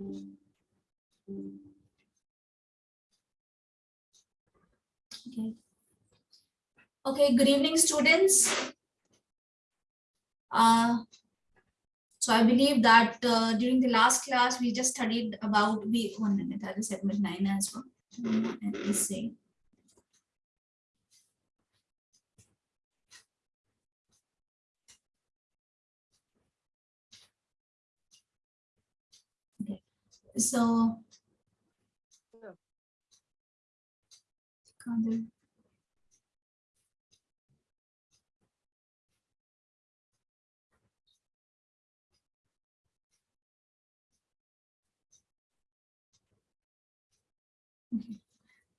Okay. Okay, good evening, students. Uh, so I believe that uh, during the last class, we just studied about, we, one minute, I will submit nine as well. Let me see. Okay, so. Kadir.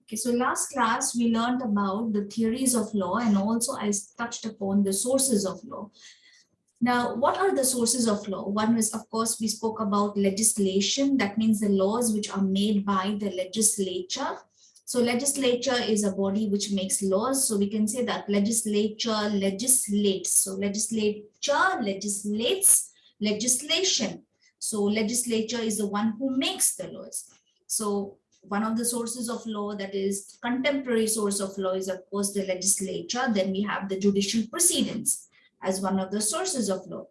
Okay, so last class we learned about the theories of law and also I touched upon the sources of law. Now, what are the sources of law? One is, of course, we spoke about legislation. That means the laws which are made by the legislature. So legislature is a body which makes laws. So we can say that legislature legislates. So legislature legislates legislation. So legislature is the one who makes the laws. So one of the sources of law that is contemporary source of law is of course the legislature. Then we have the judicial proceedings as one of the sources of law.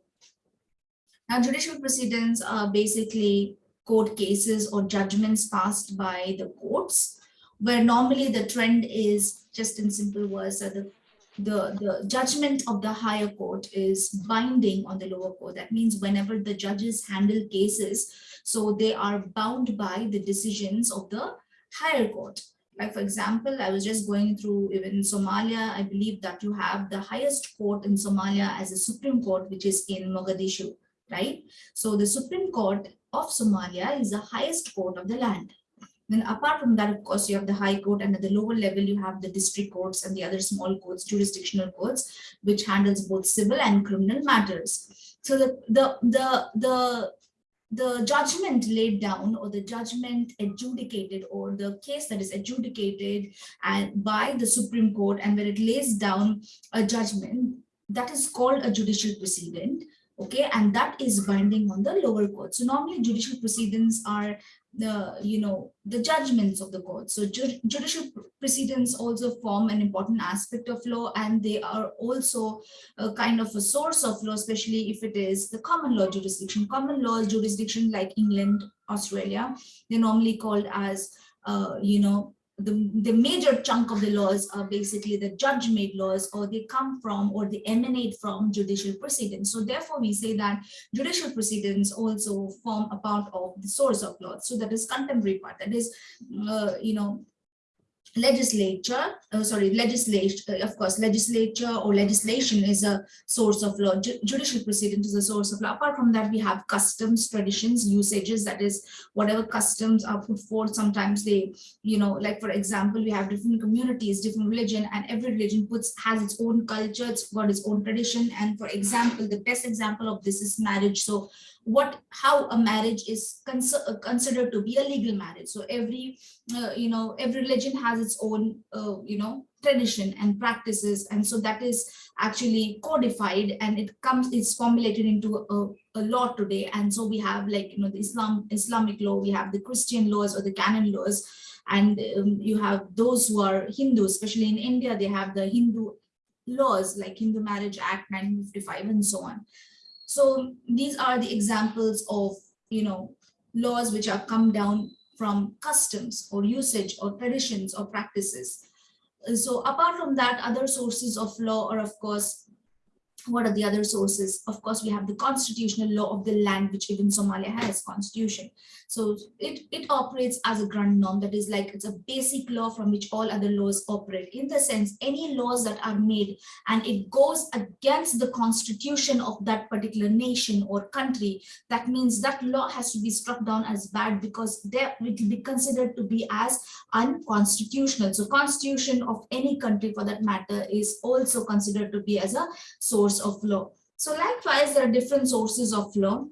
Now judicial precedents are basically court cases or judgments passed by the courts where normally the trend is just in simple words that the the, the judgment of the higher court is binding on the lower court. That means whenever the judges handle cases, so they are bound by the decisions of the higher court. Like for example, I was just going through even Somalia, I believe that you have the highest court in Somalia as a Supreme Court, which is in Mogadishu, right? So the Supreme Court of Somalia is the highest court of the land. Then apart from that, of course, you have the High Court and at the lower level, you have the district courts and the other small courts, jurisdictional courts, which handles both civil and criminal matters. So the, the, the, the, the judgment laid down or the judgment adjudicated or the case that is adjudicated and by the Supreme Court and where it lays down a judgment that is called a judicial precedent okay and that is binding on the lower court. So normally judicial proceedings are the you know the judgments of the court. So ju judicial precedents also form an important aspect of law and they are also a kind of a source of law especially if it is the common law jurisdiction. Common law jurisdiction like england australia they're normally called as uh, you know the, the major chunk of the laws are basically the judge-made laws or they come from or they emanate from judicial proceedings. So therefore we say that judicial proceedings also form a part of the source of law. So that is contemporary part, that is, uh, you know, legislature, uh, sorry, legislation, uh, of course, legislature or legislation is a source of law, Ju judicial precedent is a source of law. Apart from that, we have customs, traditions, usages, that is whatever customs are put forth, sometimes they, you know, like for example, we have different communities, different religion, and every religion puts has its own culture, it's got its own tradition. And for example, the best example of this is marriage. So what how a marriage is cons uh, considered to be a legal marriage. So every uh, you know every religion has its own uh, you know tradition and practices. And so that is actually codified and it comes it's formulated into a, a law today. And so we have like you know the islam islamic law we have the christian laws or the canon laws. And um, you have those who are hindu especially in india they have the hindu laws like hindu marriage act 1955 and so on so these are the examples of, you know, laws which are come down from customs or usage or traditions or practices. So apart from that, other sources of law are, of course, what are the other sources? Of course, we have the constitutional law of the land, which even Somalia has constitution. So it, it operates as a grand norm that is like it's a basic law from which all other laws operate. In the sense, any laws that are made and it goes against the constitution of that particular nation or country, that means that law has to be struck down as bad because there it will be considered to be as unconstitutional. So constitution of any country for that matter is also considered to be as a source of law. So likewise, there are different sources of law.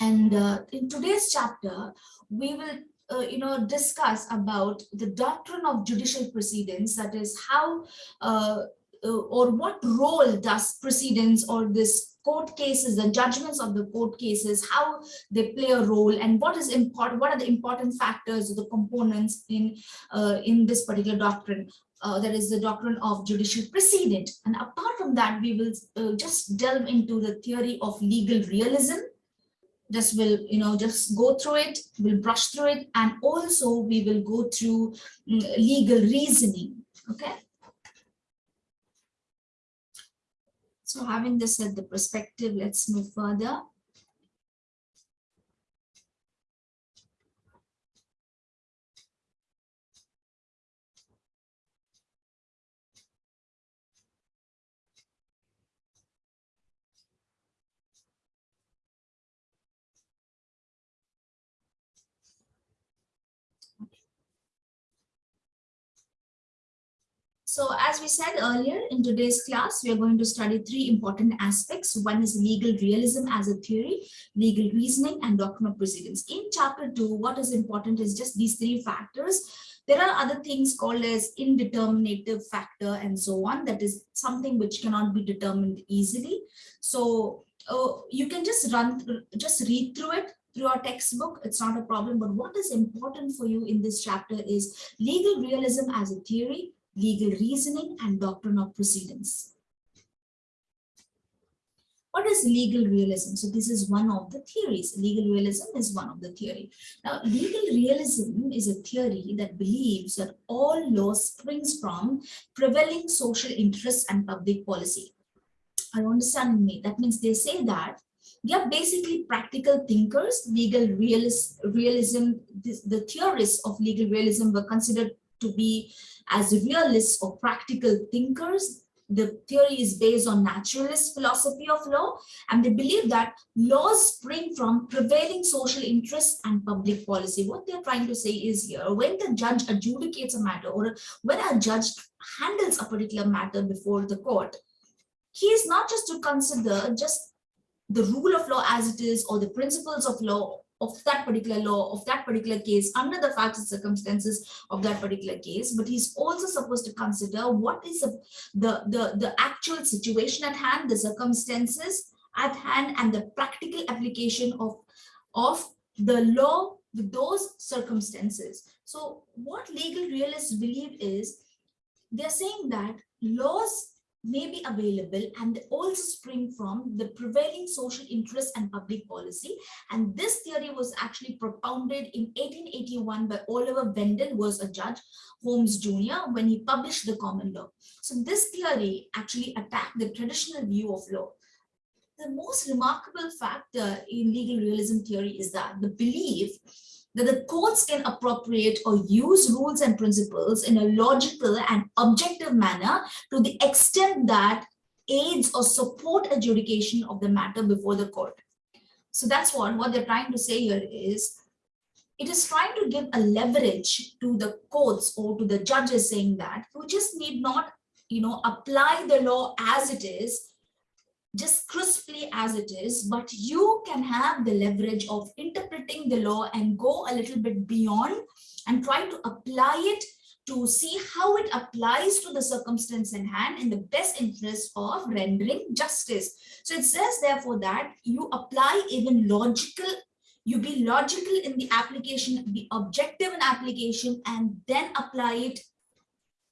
And uh, in today's chapter, we will uh, you know, discuss about the doctrine of judicial proceedings, that is how uh, uh, or what role does precedents or this court cases, the judgments of the court cases, how they play a role and what is important, what are the important factors, the components in, uh, in this particular doctrine. Uh, that is the doctrine of judicial precedent. And apart from that, we will uh, just delve into the theory of legal realism. Just will, you know, just go through it, we'll brush through it, and also we will go through um, legal reasoning. Okay. So having this at the perspective, let's move further. So as we said earlier in today's class, we are going to study three important aspects. One is legal realism as a theory, legal reasoning and doctrine of precedence. In chapter two, what is important is just these three factors. There are other things called as indeterminative factor and so on. That is something which cannot be determined easily. So uh, you can just run, just read through it through our textbook, it's not a problem. But what is important for you in this chapter is legal realism as a theory, legal reasoning, and doctrine of precedence. What is legal realism? So this is one of the theories. Legal realism is one of the theory. Now, legal realism is a theory that believes that all law springs from prevailing social interests and public policy. Are you understanding me? That means they say that they are basically practical thinkers. Legal realis realism, the theorists of legal realism were considered to be as realists or practical thinkers. The theory is based on naturalist philosophy of law, and they believe that laws spring from prevailing social interests and public policy. What they're trying to say is here, when the judge adjudicates a matter or when a judge handles a particular matter before the court, he is not just to consider just the rule of law as it is or the principles of law of that particular law, of that particular case, under the facts and circumstances of that particular case, but he's also supposed to consider what is the, the, the, the actual situation at hand, the circumstances at hand, and the practical application of, of the law with those circumstances. So what legal realists believe is, they're saying that laws may be available and also spring from the prevailing social interest and public policy. And this theory was actually propounded in 1881 by Oliver Wendell was a judge, Holmes Jr., when he published the common law. So this theory actually attacked the traditional view of law. The most remarkable factor in legal realism theory is that the belief that the courts can appropriate or use rules and principles in a logical and objective manner to the extent that aids or support adjudication of the matter before the court. So that's what, what they're trying to say here is, it is trying to give a leverage to the courts or to the judges saying that you just need not, you know, apply the law as it is, just crisply as it is, but you can have the leverage of interpreting the law and go a little bit beyond and try to apply it to see how it applies to the circumstance in hand in the best interest of rendering justice. So it says therefore that you apply even logical, you be logical in the application, be objective in application and then apply it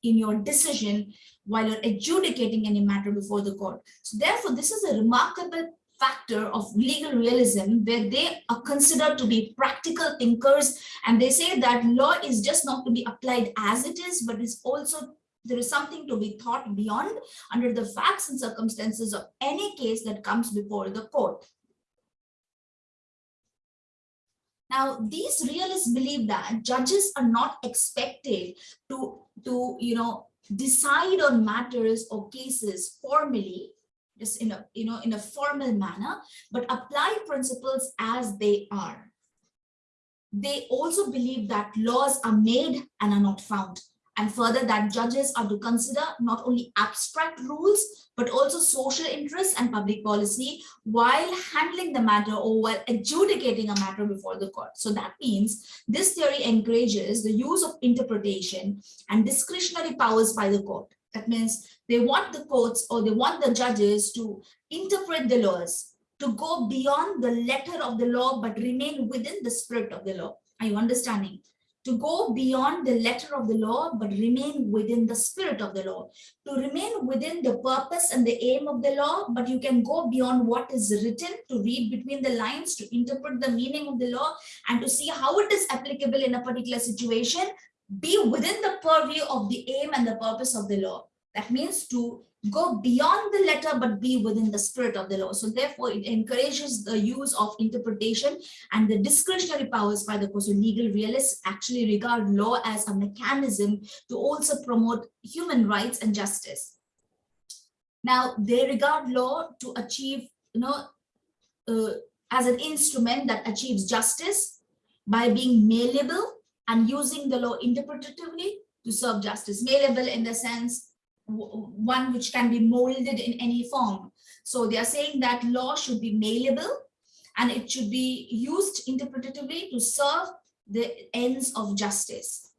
in your decision while you're adjudicating any matter before the court. So therefore, this is a remarkable factor of legal realism where they are considered to be practical thinkers and they say that law is just not to be applied as it is but is also there is something to be thought beyond under the facts and circumstances of any case that comes before the court. Now, these realists believe that judges are not expected to, to you know, decide on matters or cases formally, just in a, you know, in a formal manner, but apply principles as they are. They also believe that laws are made and are not found and further that judges are to consider not only abstract rules but also social interests and public policy while handling the matter or while adjudicating a matter before the court. So that means this theory encourages the use of interpretation and discretionary powers by the court. That means they want the courts or they want the judges to interpret the laws, to go beyond the letter of the law, but remain within the spirit of the law. Are you understanding? To go beyond the letter of the law, but remain within the spirit of the law. To remain within the purpose and the aim of the law, but you can go beyond what is written to read between the lines, to interpret the meaning of the law, and to see how it is applicable in a particular situation, be within the purview of the aim and the purpose of the law. That means to go beyond the letter but be within the spirit of the law. So therefore, it encourages the use of interpretation and the discretionary powers by the course. So legal realists actually regard law as a mechanism to also promote human rights and justice. Now, they regard law to achieve, you know, uh, as an instrument that achieves justice by being malleable and using the law interpretatively to serve justice. Malleable in the sense one which can be molded in any form. So they are saying that law should be malleable and it should be used interpretatively to serve the ends of justice.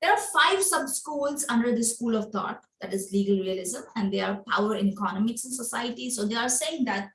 There are five sub-schools under the school of thought, that is legal realism, and they are power in economics and society. So they are saying that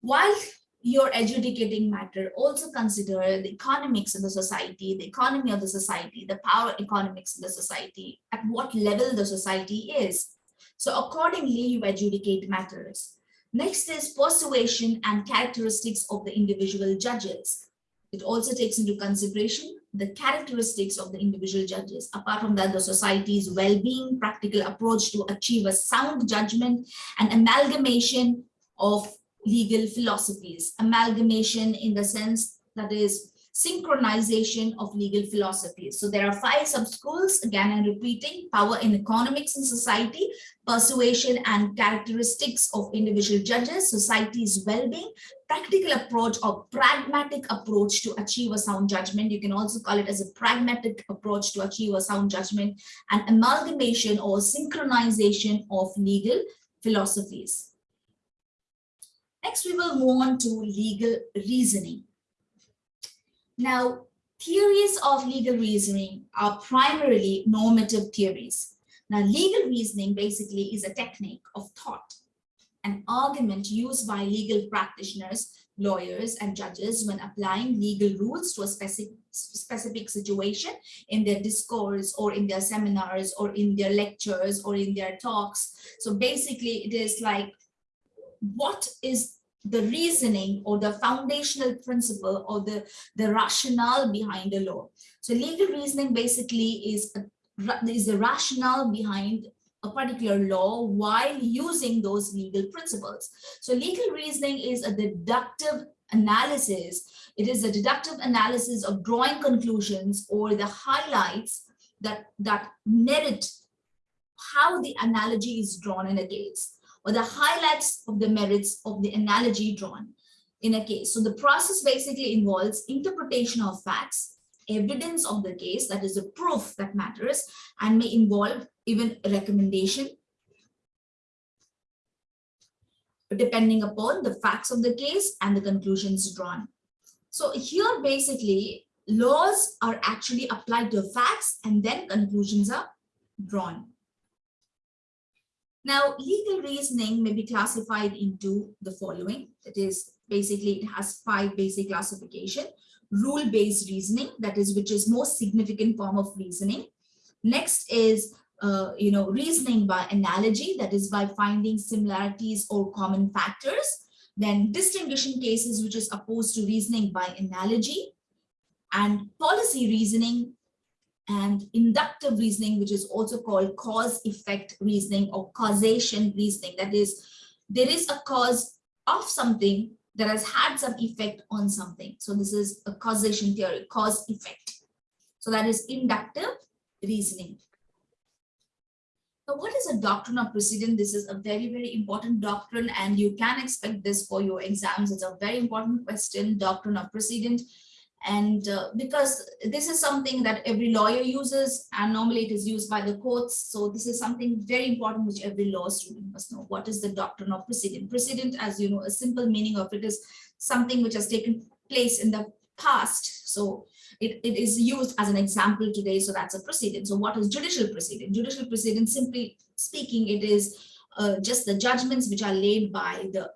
while your adjudicating matter also consider the economics of the society, the economy of the society, the power economics of the society, at what level the society is. So accordingly, you adjudicate matters. Next is persuasion and characteristics of the individual judges. It also takes into consideration the characteristics of the individual judges. Apart from that, the society's well-being, practical approach to achieve a sound judgment, and amalgamation of legal philosophies, amalgamation in the sense that is synchronization of legal philosophies. So there are five sub-schools, again I'm repeating, power in economics and society, persuasion and characteristics of individual judges, society's well-being, practical approach or pragmatic approach to achieve a sound judgment. You can also call it as a pragmatic approach to achieve a sound judgment and amalgamation or synchronization of legal philosophies. Next, we will move on to legal reasoning. Now, theories of legal reasoning are primarily normative theories. Now, legal reasoning basically is a technique of thought, an argument used by legal practitioners, lawyers, and judges when applying legal rules to a specific, specific situation in their discourse or in their seminars or in their lectures or in their talks. So basically, it is like what is the reasoning or the foundational principle or the, the rationale behind a law. So legal reasoning basically is a, is the rationale behind a particular law while using those legal principles. So legal reasoning is a deductive analysis. It is a deductive analysis of drawing conclusions or the highlights that, that merit how the analogy is drawn in a case or the highlights of the merits of the analogy drawn in a case. So the process basically involves interpretation of facts, evidence of the case, that is the proof that matters, and may involve even recommendation, depending upon the facts of the case and the conclusions drawn. So here basically laws are actually applied to facts and then conclusions are drawn. Now, legal reasoning may be classified into the following. That is, basically, it has five basic classification. Rule-based reasoning, that is, which is most significant form of reasoning. Next is, uh, you know, reasoning by analogy, that is by finding similarities or common factors. Then distinguishing cases, which is opposed to reasoning by analogy. And policy reasoning, and inductive reasoning, which is also called cause-effect reasoning or causation reasoning. That is, there is a cause of something that has had some effect on something. So this is a causation theory, cause-effect. So that is inductive reasoning. Now, what is a doctrine of precedent? This is a very, very important doctrine and you can expect this for your exams. It's a very important question, doctrine of precedent and uh, because this is something that every lawyer uses and normally it is used by the courts so this is something very important which every law student must know what is the doctrine of precedent precedent as you know a simple meaning of it is something which has taken place in the past so it, it is used as an example today, so that's a precedent. So what is judicial precedent? Judicial precedent, simply speaking, it is uh, just the judgments which are laid by the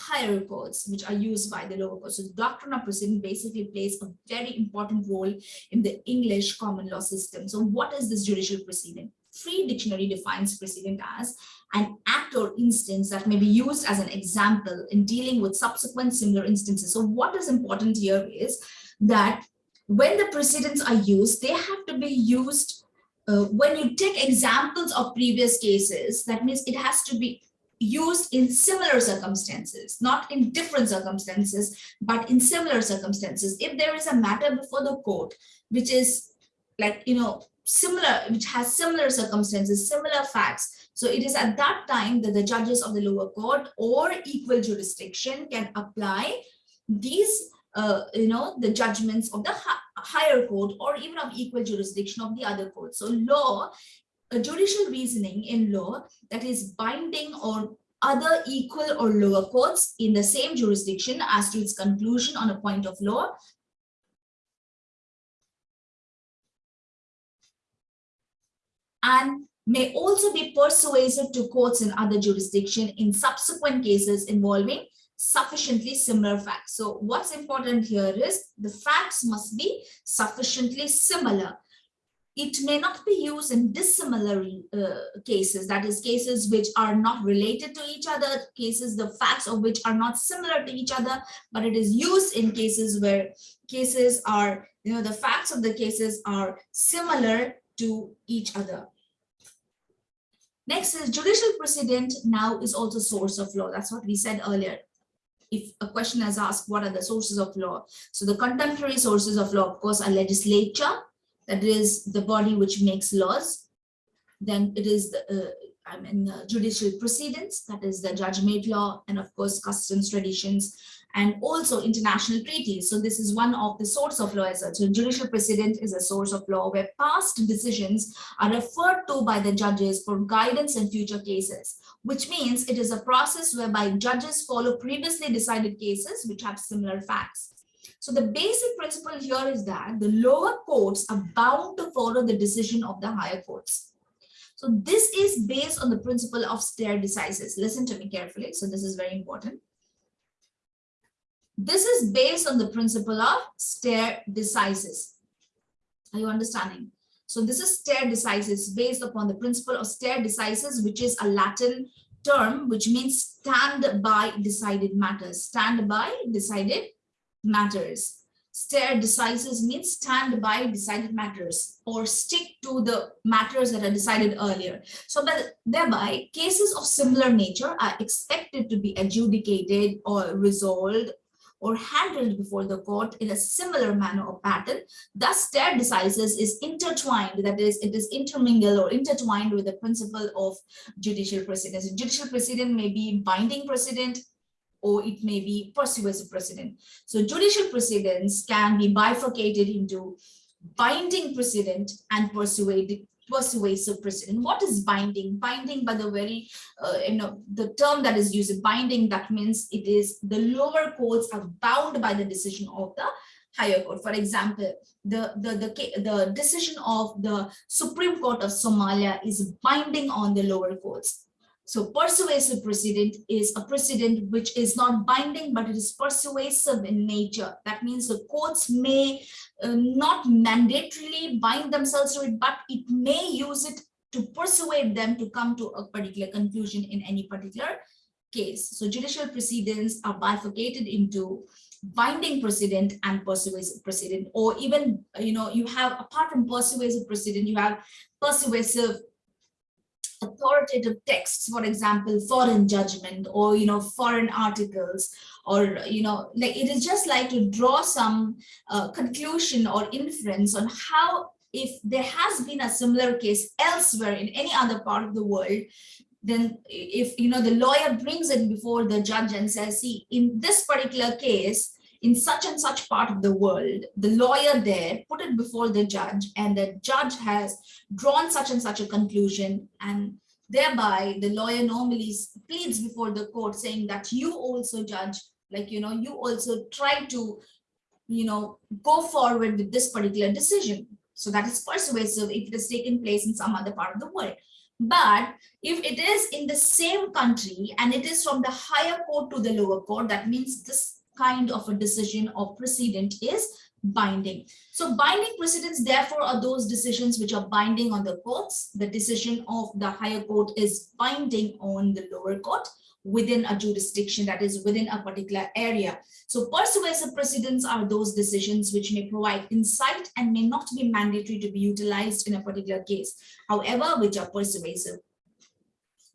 higher courts, which are used by the lower courts. So the doctrine of precedent basically plays a very important role in the English common law system. So what is this judicial precedent? Free Dictionary defines precedent as an act or instance that may be used as an example in dealing with subsequent similar instances. So what is important here is that when the precedents are used, they have to be used uh, when you take examples of previous cases, that means it has to be used in similar circumstances, not in different circumstances, but in similar circumstances. If there is a matter before the court, which is like, you know, similar, which has similar circumstances, similar facts. So it is at that time that the judges of the lower court or equal jurisdiction can apply these, uh, you know, the judgments of the higher court or even of equal jurisdiction of the other court. So law a judicial reasoning in law that is binding or other equal or lower courts in the same jurisdiction as to its conclusion on a point of law and may also be persuasive to courts in other jurisdiction in subsequent cases involving sufficiently similar facts. So what's important here is the facts must be sufficiently similar it may not be used in dissimilar uh, cases, that is cases which are not related to each other, cases the facts of which are not similar to each other, but it is used in cases where cases are, you know, the facts of the cases are similar to each other. Next is judicial precedent now is also source of law. That's what we said earlier. If a question is asked, what are the sources of law? So the contemporary sources of law, of course, are legislature, that is the body which makes laws. Then it is the, uh, I mean, uh, judicial precedents, that is the judge-made law, and of course, customs, traditions, and also international treaties. So this is one of the source of law as well. So judicial precedent is a source of law where past decisions are referred to by the judges for guidance in future cases, which means it is a process whereby judges follow previously decided cases which have similar facts. So the basic principle here is that the lower courts are bound to follow the decision of the higher courts. So this is based on the principle of stare decisis. Listen to me carefully. So this is very important. This is based on the principle of stare decisis. Are you understanding? So this is stare decisis based upon the principle of stare decisis, which is a Latin term, which means stand by decided matters. Stand by decided matters. Stare decisis means stand by decided matters or stick to the matters that are decided earlier. So but thereby cases of similar nature are expected to be adjudicated or resolved or handled before the court in a similar manner or pattern. Thus, stare decisis is intertwined, that is, it is intermingled or intertwined with the principle of judicial precedence. Judicial precedent may be binding precedent, or it may be persuasive precedent. So judicial precedents can be bifurcated into binding precedent and persuasive persuasive precedent. What is binding? Binding by the very, uh, you know, the term that is used, binding, that means it is the lower courts are bound by the decision of the higher court. For example, the, the, the, the decision of the Supreme Court of Somalia is binding on the lower courts. So persuasive precedent is a precedent which is not binding, but it is persuasive in nature. That means the courts may uh, not mandatorily bind themselves to it, but it may use it to persuade them to come to a particular conclusion in any particular case. So judicial precedents are bifurcated into binding precedent and persuasive precedent, or even, you know, you have, apart from persuasive precedent, you have persuasive authoritative texts, for example, foreign judgment or, you know, foreign articles, or, you know, like it is just like to draw some uh, conclusion or inference on how if there has been a similar case elsewhere in any other part of the world, then if, you know, the lawyer brings it before the judge and says, see, in this particular case, in such and such part of the world, the lawyer there put it before the judge and the judge has drawn such and such a conclusion and thereby the lawyer normally pleads before the court saying that you also judge, like, you know, you also try to you know, go forward with this particular decision. So that is persuasive if it has taken place in some other part of the world. But if it is in the same country and it is from the higher court to the lower court, that means this kind of a decision or precedent is binding. So binding precedents, therefore, are those decisions which are binding on the courts. The decision of the higher court is binding on the lower court within a jurisdiction that is within a particular area. So persuasive precedents are those decisions which may provide insight and may not be mandatory to be utilized in a particular case, however, which are persuasive.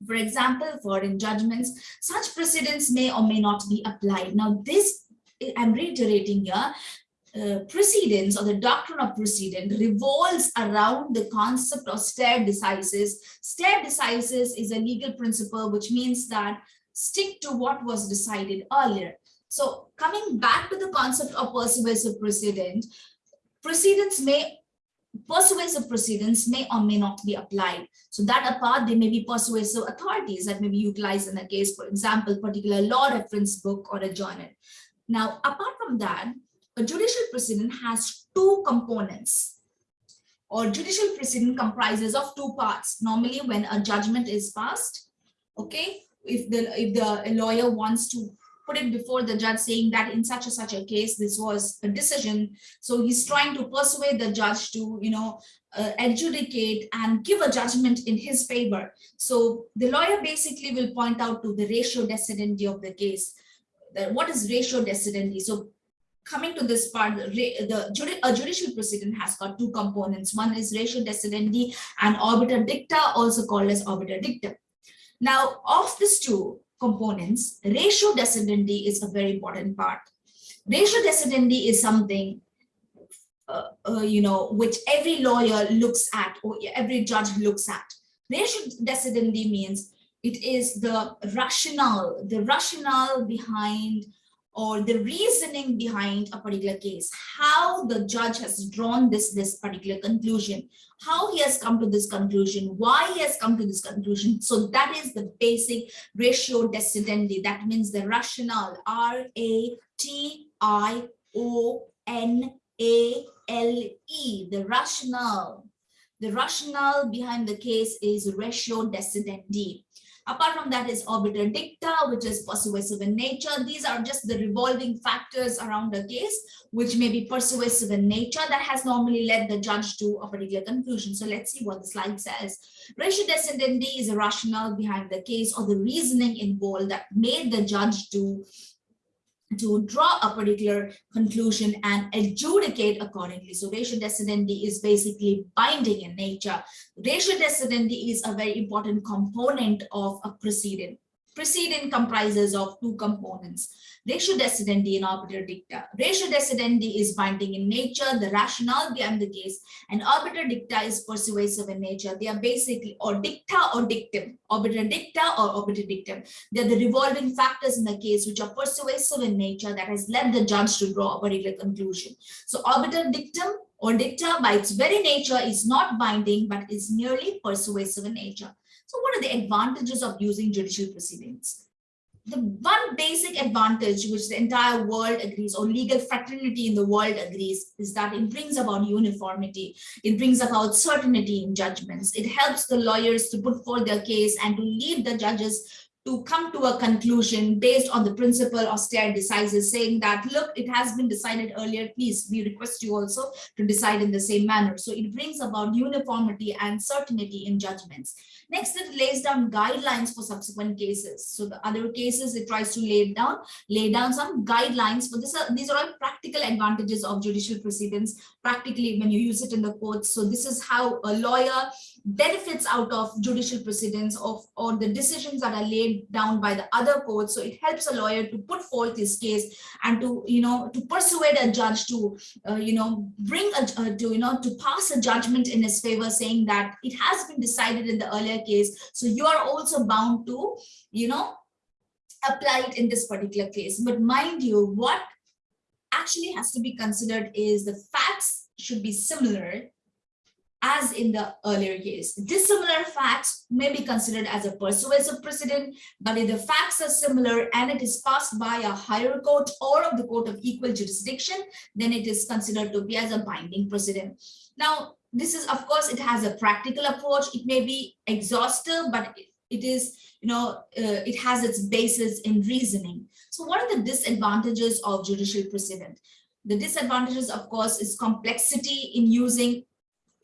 For example, for in judgments, such precedents may or may not be applied. Now, this I'm reiterating here, uh, precedence or the doctrine of precedent revolves around the concept of stare decisis. Stare decisis is a legal principle which means that stick to what was decided earlier. So coming back to the concept of persuasive precedent, precedents may persuasive precedents may or may not be applied. So that apart, there may be persuasive authorities that may be utilized in a case, for example, particular law reference book or a journal. Now, apart from that, a judicial precedent has two components. Or judicial precedent comprises of two parts. Normally when a judgment is passed, okay, if the if the lawyer wants to put it before the judge saying that in such a such a case this was a decision so he's trying to persuade the judge to you know uh, adjudicate and give a judgment in his favor. So the lawyer basically will point out to the ratio decidendi of the case. That what is ratio decidendi so coming to this part, the, the a judicial precedent has got two components. One is ratio decidendi and obiter dicta, also called as obiter dictum. Now, of these two components, ratio decidendi is a very important part. Ratio decidendi is something, uh, uh, you know, which every lawyer looks at or every judge looks at. Ratio decidendi means it is the rationale, the rationale behind or the reasoning behind a particular case, how the judge has drawn this, this particular conclusion, how he has come to this conclusion, why he has come to this conclusion. So that is the basic ratio decidendi. That means the rationale, R-A-T-I-O-N-A-L-E, the rationale. The rationale behind the case is ratio decidendi. Apart from that is obiter dicta, which is persuasive in nature. These are just the revolving factors around the case, which may be persuasive in nature that has normally led the judge to a particular conclusion. So let's see what the slide says. Ratio decidendi is a rationale behind the case or the reasoning involved that made the judge do to draw a particular conclusion and adjudicate accordingly. So ratio decidendi is basically binding in nature. Ratio decidendi is a very important component of a precedent. Precedent comprises of two components ratio decidendi and obiter dicta. Ratio decidendi is binding in nature, the rationale behind the case, and obiter dicta is persuasive in nature. They are basically or dicta or dictum, obiter dicta or obiter dictum. They're the revolving factors in the case which are persuasive in nature that has led the judge to draw a particular conclusion. So obiter dictum or dicta by its very nature is not binding but is merely persuasive in nature. So what are the advantages of using judicial proceedings? the one basic advantage which the entire world agrees or legal fraternity in the world agrees is that it brings about uniformity it brings about certainty in judgments it helps the lawyers to put forth their case and to lead the judges to come to a conclusion based on the principle of stare decisis saying that look it has been decided earlier. Please we request you also to decide in the same manner. So it brings about uniformity and certainty in judgments. Next it lays down guidelines for subsequent cases. So the other cases it tries to lay down lay down some guidelines for this are, these are all practical advantages of judicial proceedings. Practically when you use it in the courts so this is how a lawyer benefits out of judicial precedents of or the decisions that are laid down by the other courts. So it helps a lawyer to put forth his case and to you know to persuade a judge to uh, you know bring a uh, to you know to pass a judgment in his favor saying that it has been decided in the earlier case. So you are also bound to you know apply it in this particular case. But mind you what actually has to be considered is the facts should be similar as in the earlier case. Dissimilar facts may be considered as a persuasive precedent, but if the facts are similar and it is passed by a higher court or of the court of equal jurisdiction, then it is considered to be as a binding precedent. Now, this is, of course, it has a practical approach. It may be exhaustive, but it is, you know, uh, it has its basis in reasoning. So what are the disadvantages of judicial precedent? The disadvantages, of course, is complexity in using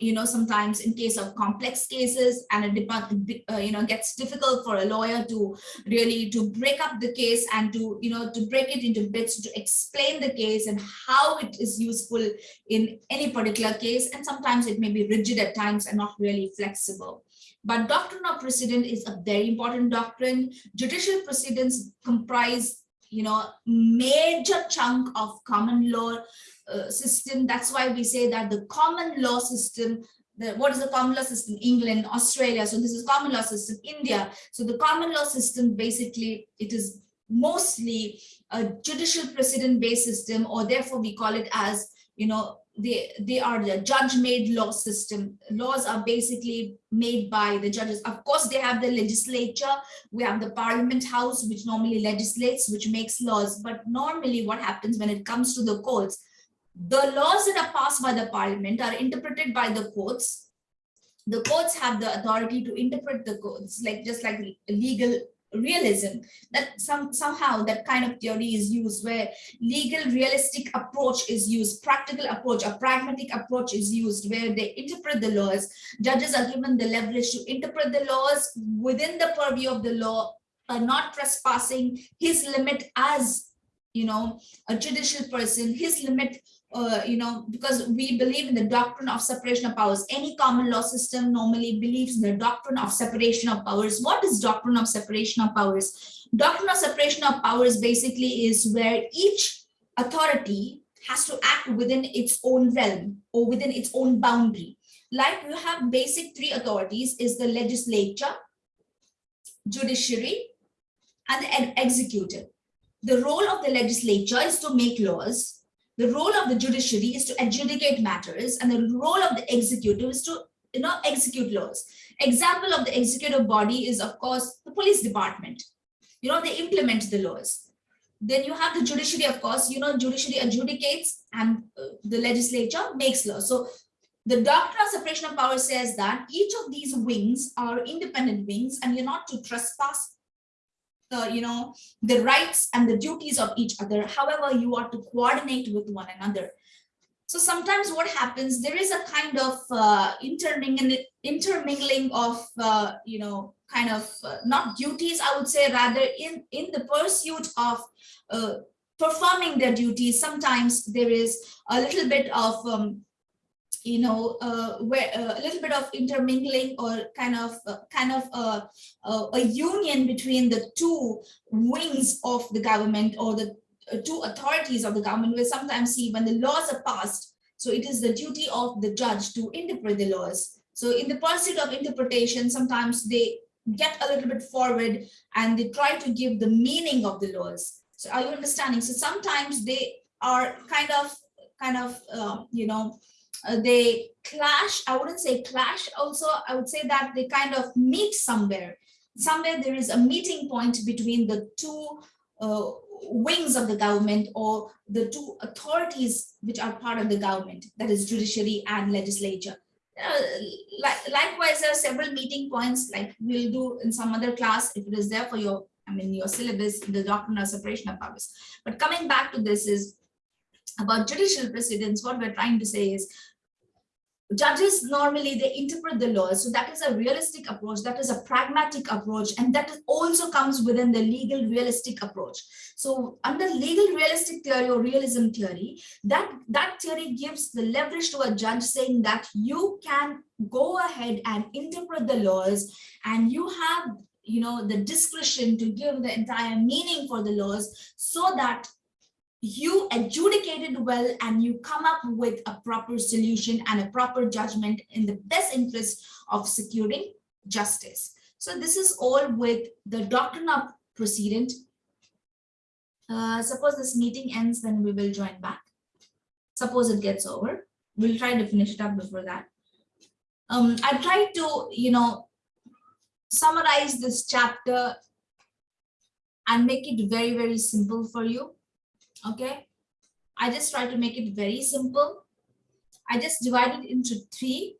you know, sometimes in case of complex cases and it uh, you know, gets difficult for a lawyer to really to break up the case and to, you know, to break it into bits to explain the case and how it is useful in any particular case. And sometimes it may be rigid at times and not really flexible. But doctrine of precedent is a very important doctrine. Judicial precedents comprise you know, major chunk of common law uh, system. That's why we say that the common law system, the, what is the common law system? England, Australia. So this is common law system, India. So the common law system, basically, it is mostly a judicial precedent based system, or therefore we call it as, you know, they they are the judge made law system laws are basically made by the judges of course they have the legislature we have the parliament house which normally legislates which makes laws but normally what happens when it comes to the courts the laws that are passed by the parliament are interpreted by the courts. The courts have the authority to interpret the codes, like just like legal realism. That some somehow that kind of theory is used where legal realistic approach is used practical approach a pragmatic approach is used where they interpret the laws. Judges are given the leverage to interpret the laws within the purview of the law are not trespassing his limit as you know a judicial person his limit uh, you know, because we believe in the doctrine of separation of powers. Any common law system normally believes in the doctrine of separation of powers. What is doctrine of separation of powers? Doctrine of separation of powers basically is where each authority has to act within its own realm or within its own boundary. Like you have basic three authorities is the legislature, judiciary, and the executive. The role of the legislature is to make laws the role of the judiciary is to adjudicate matters and the role of the executive is to you know execute laws. Example of the executive body is of course the police department. You know they implement the laws. Then you have the judiciary of course you know judiciary adjudicates and uh, the legislature makes laws. So the doctrine of separation of powers says that each of these wings are independent wings and you're not to trespass the you know the rights and the duties of each other however you are to coordinate with one another. So sometimes what happens there is a kind of uh, intermingling intermingling of uh, you know kind of uh, not duties i would say rather in in the pursuit of uh, performing their duties sometimes there is a little bit of um, you know, uh, where uh, a little bit of intermingling or kind of uh, kind of a, a union between the two wings of the government or the uh, two authorities of the government. We sometimes see when the laws are passed, so it is the duty of the judge to interpret the laws. So in the pursuit of interpretation, sometimes they get a little bit forward and they try to give the meaning of the laws. So are you understanding? So sometimes they are kind of kind of uh, you know uh, they clash i wouldn't say clash also i would say that they kind of meet somewhere. Somewhere there is a meeting point between the two uh, wings of the government or the two authorities which are part of the government that is judiciary and legislature. Uh, like, likewise there are several meeting points like we'll do in some other class if it is there for your i mean your syllabus the doctrine of separation of powers. But coming back to this is about judicial precedents what we're trying to say is judges normally they interpret the laws so that is a realistic approach that is a pragmatic approach and that also comes within the legal realistic approach. So under legal realistic theory or realism theory that that theory gives the leverage to a judge saying that you can go ahead and interpret the laws and you have you know the discretion to give the entire meaning for the laws so that you adjudicated well and you come up with a proper solution and a proper judgment in the best interest of securing justice. So this is all with the doctrine of precedent. Uh, suppose this meeting ends, then we will join back. Suppose it gets over. We'll try to finish it up before that. Um, I tried to, you know, summarize this chapter and make it very, very simple for you. Okay. I just try to make it very simple. I just divide it into three.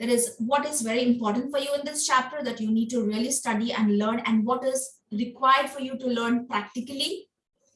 That is what is very important for you in this chapter that you need to really study and learn and what is required for you to learn practically.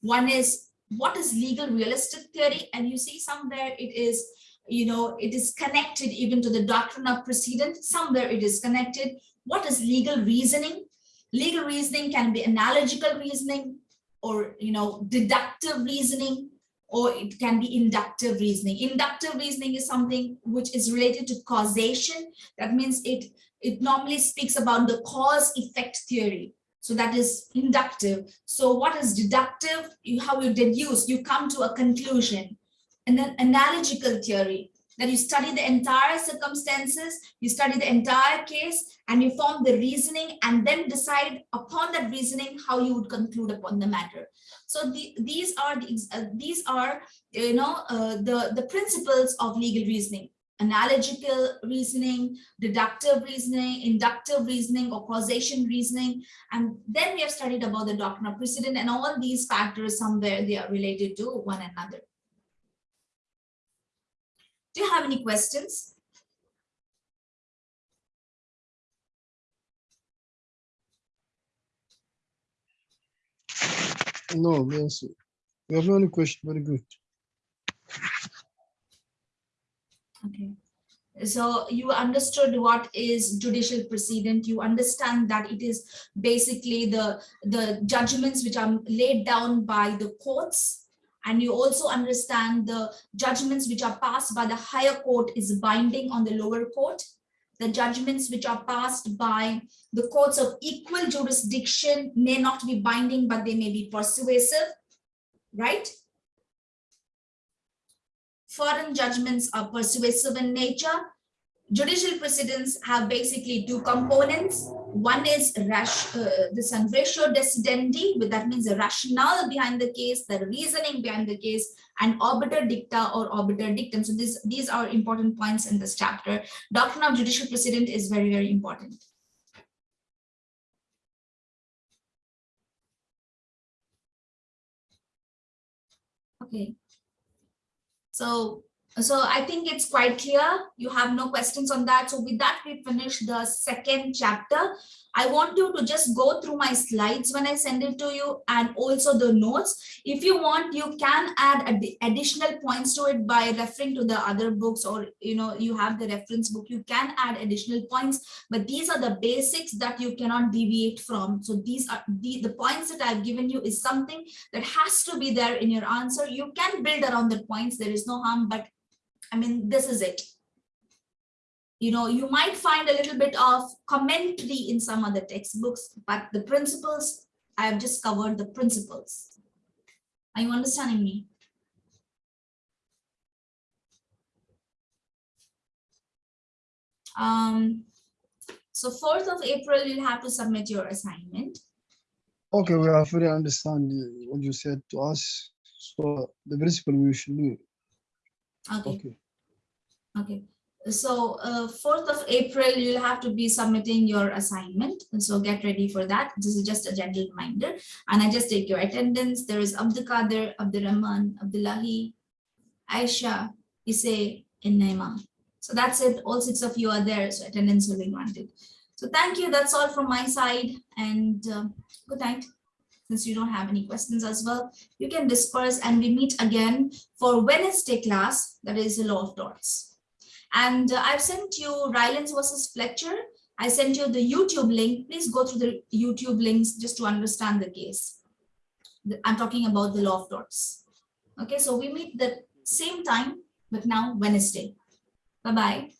One is what is legal realistic theory and you see somewhere it is you know it is connected even to the doctrine of precedent somewhere it is connected what is legal reasoning legal reasoning can be analogical reasoning or you know deductive reasoning or it can be inductive reasoning inductive reasoning is something which is related to causation that means it it normally speaks about the cause effect theory so that is inductive. So what is deductive? You, how you deduce, you come to a conclusion. And then analogical theory, that you study the entire circumstances, you study the entire case, and you form the reasoning, and then decide upon that reasoning how you would conclude upon the matter. So the, these are the, uh, these are you know uh, the the principles of legal reasoning analogical reasoning, deductive reasoning, inductive reasoning, or causation reasoning. And then we have studied about the doctrine of precedent and all these factors somewhere they are related to one another. Do you have any questions? No, yes. We have no any question. Very good. Okay. So you understood what is judicial precedent. You understand that it is basically the, the judgments which are laid down by the courts. And you also understand the judgments which are passed by the higher court is binding on the lower court. The judgments which are passed by the courts of equal jurisdiction may not be binding, but they may be persuasive, right? foreign judgments are persuasive in nature. Judicial precedents have basically two components. One is rash, uh, this ratio decidendi, but that means the rationale behind the case, the reasoning behind the case, and obiter dicta or obiter dictum. So this, these are important points in this chapter. Doctrine of judicial precedent is very, very important. Okay. So, so I think it's quite clear. You have no questions on that. So with that, we finish the second chapter. I want you to just go through my slides when I send it to you and also the notes. If you want, you can add ad additional points to it by referring to the other books or, you know, you have the reference book, you can add additional points, but these are the basics that you cannot deviate from. So these are the, the points that I've given you is something that has to be there in your answer. You can build around the points. There is no harm, but I mean, this is it you know, you might find a little bit of commentary in some other textbooks, but the principles, I have just covered the principles. Are you understanding me? Um, so 4th of April, you'll have to submit your assignment. Okay, we are fully understand what you said to us. So the principle we should do. Okay. Okay. Okay. So uh, 4th of April, you'll have to be submitting your assignment. And so get ready for that. This is just a gentle reminder. And I just take your attendance. There is Abdul Qadir, Abdurrahman, Abdullahi, Aisha, Ise, and Naima. So that's it. All six of you are there. So attendance will be granted. So thank you. That's all from my side. And uh, good night. Since you don't have any questions as well, you can disperse and we meet again for Wednesday class. That is the law of torts. And uh, I've sent you Rylands versus Fletcher. I sent you the YouTube link. Please go through the YouTube links just to understand the case. I'm talking about the law of torts. Okay, so we meet the same time, but now Wednesday. Bye-bye.